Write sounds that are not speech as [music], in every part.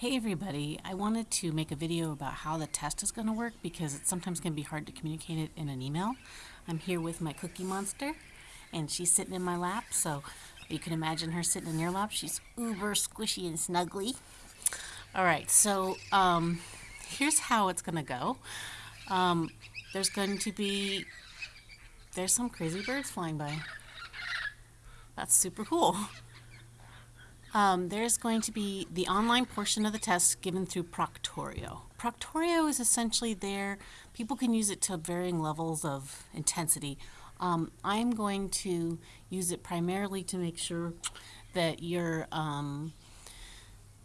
Hey everybody, I wanted to make a video about how the test is going to work because it sometimes can be hard to communicate it in an email. I'm here with my Cookie Monster and she's sitting in my lap, so you can imagine her sitting in your lap. She's uber squishy and snuggly. Alright, so um, here's how it's going to go. Um, there's going to be, there's some crazy birds flying by. That's super cool. Um, there's going to be the online portion of the test given through Proctorio. Proctorio is essentially there. People can use it to varying levels of intensity. Um, I'm going to use it primarily to make sure that you're um,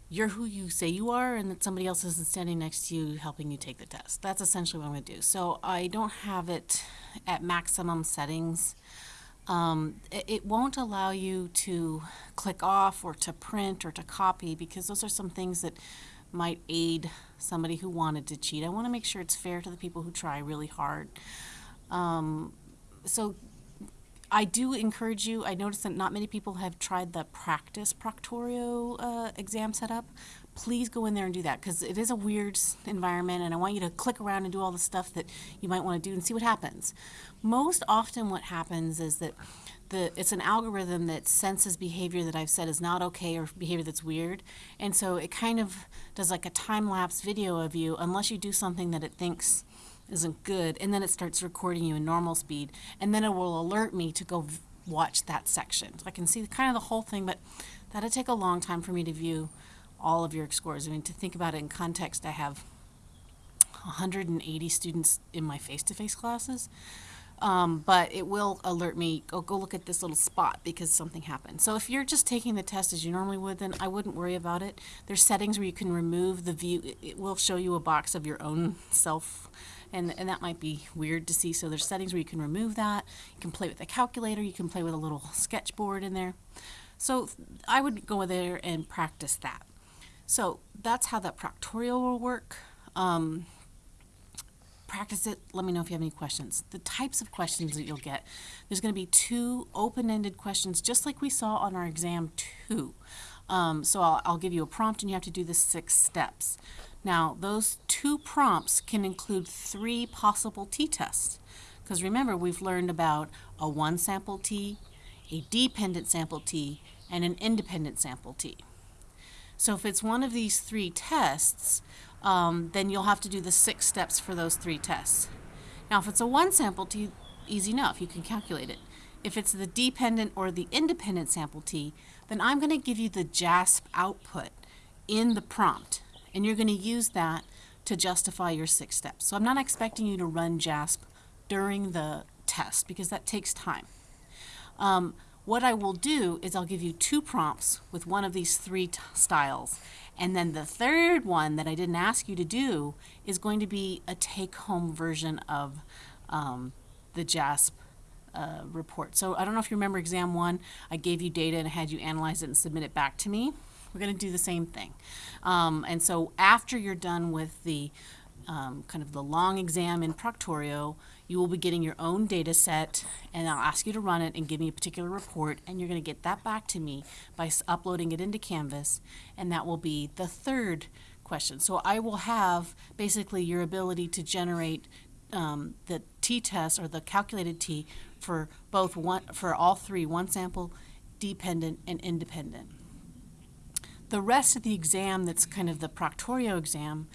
you're who you say you are and that somebody else isn't standing next to you helping you take the test. That's essentially what I'm going to do. So I don't have it at maximum settings. Um, it, it, won't allow you to click off or to print or to copy because those are some things that might aid somebody who wanted to cheat. I want to make sure it's fair to the people who try really hard. Um, so I do encourage you, I noticed that not many people have tried the practice Proctorio uh, exam setup. Please go in there and do that because it is a weird environment and I want you to click around and do all the stuff that you might want to do and see what happens. Most often what happens is that the, it's an algorithm that senses behavior that I've said is not okay or behavior that's weird. And so it kind of does like a time-lapse video of you unless you do something that it thinks isn't good and then it starts recording you in normal speed and then it will alert me to go watch that section. So I can see kind of the whole thing but that'd take a long time for me to view all of your scores. I mean to think about it in context I have 180 students in my face-to-face -face classes um, but it will alert me, go, go look at this little spot because something happened. So if you're just taking the test as you normally would, then I wouldn't worry about it. There's settings where you can remove the view. It, it will show you a box of your own [laughs] self and, and that might be weird to see. So there's settings where you can remove that. You can play with the calculator. You can play with a little sketchboard in there. So I would go there and practice that. So that's how that Proctorio will work. Um, practice it. Let me know if you have any questions. The types of questions that you'll get. There's going to be two open-ended questions, just like we saw on our exam two. Um, so I'll, I'll give you a prompt and you have to do the six steps. Now, those two prompts can include three possible t-tests. Because remember, we've learned about a one sample t, a dependent sample t, and an independent sample t. So if it's one of these three tests, um, then you'll have to do the six steps for those three tests. Now, if it's a one sample t, easy enough, you can calculate it. If it's the dependent or the independent sample t, then I'm going to give you the JASP output in the prompt, and you're going to use that to justify your six steps. So I'm not expecting you to run JASP during the test because that takes time. Um, what I will do is I'll give you two prompts with one of these three styles. And then the third one that I didn't ask you to do is going to be a take-home version of um, the JASP uh, report. So I don't know if you remember exam one, I gave you data and had you analyze it and submit it back to me. We're going to do the same thing. Um, and so after you're done with the um, kind of the long exam in Proctorio, you will be getting your own data set and I'll ask you to run it and give me a particular report and you're going to get that back to me by uploading it into Canvas and that will be the third question. So I will have basically your ability to generate um, the t-test or the calculated t for both one for all three, one sample, dependent, and independent. The rest of the exam that's kind of the Proctorio exam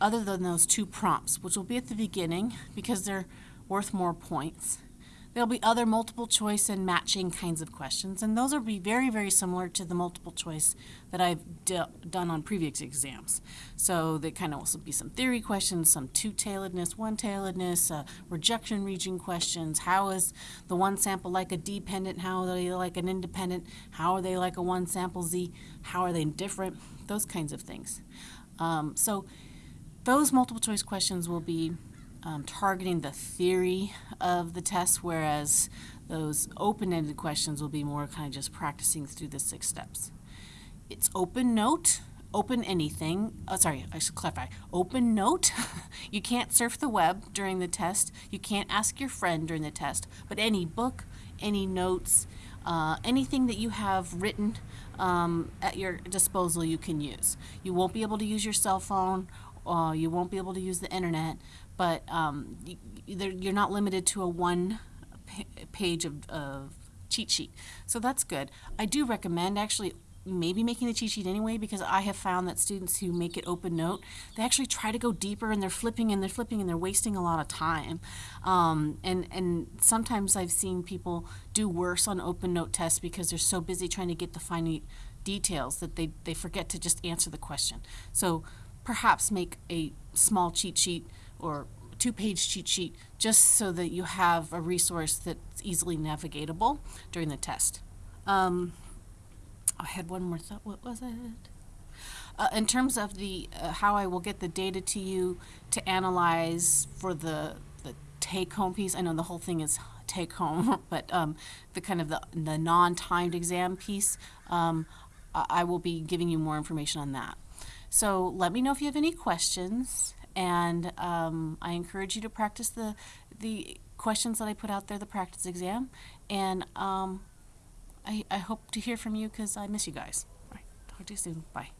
other than those two prompts, which will be at the beginning because they're worth more points. There'll be other multiple choice and matching kinds of questions, and those will be very, very similar to the multiple choice that I've done on previous exams. So there kind of also be some theory questions, some two-tailedness, one-tailedness, uh, rejection region questions. How is the one sample like a dependent? How are they like an independent? How are they like a one sample Z? How are they different? Those kinds of things. Um, so those multiple choice questions will be um, targeting the theory of the test, whereas those open-ended questions will be more kind of just practicing through the six steps. It's open note, open anything, oh, sorry, I should clarify, open note. [laughs] you can't surf the web during the test. You can't ask your friend during the test, but any book, any notes, Uh, anything that you have written um, at your disposal, you can use. You won't be able to use your cell phone. Uh, you won't be able to use the internet, but um, you're not limited to a one page of, of cheat sheet. So that's good. I do recommend actually maybe making the cheat sheet anyway because I have found that students who make it open note, they actually try to go deeper and they're flipping and they're flipping and they're wasting a lot of time. Um, and, and sometimes I've seen people do worse on open note tests because they're so busy trying to get the fine details that they, they forget to just answer the question. So perhaps make a small cheat sheet or two page cheat sheet just so that you have a resource that's easily navigatable during the test. Um, I had one more thought. What was it? Uh, in terms of the uh, how I will get the data to you to analyze for the the take home piece. I know the whole thing is take home, [laughs] but um, the kind of the, the non timed exam piece, um, I will be giving you more information on that. So let me know if you have any questions, and um, I encourage you to practice the the questions that I put out there, the practice exam, and um, I, I hope to hear from you because I miss you guys. All right, talk to you soon. Bye.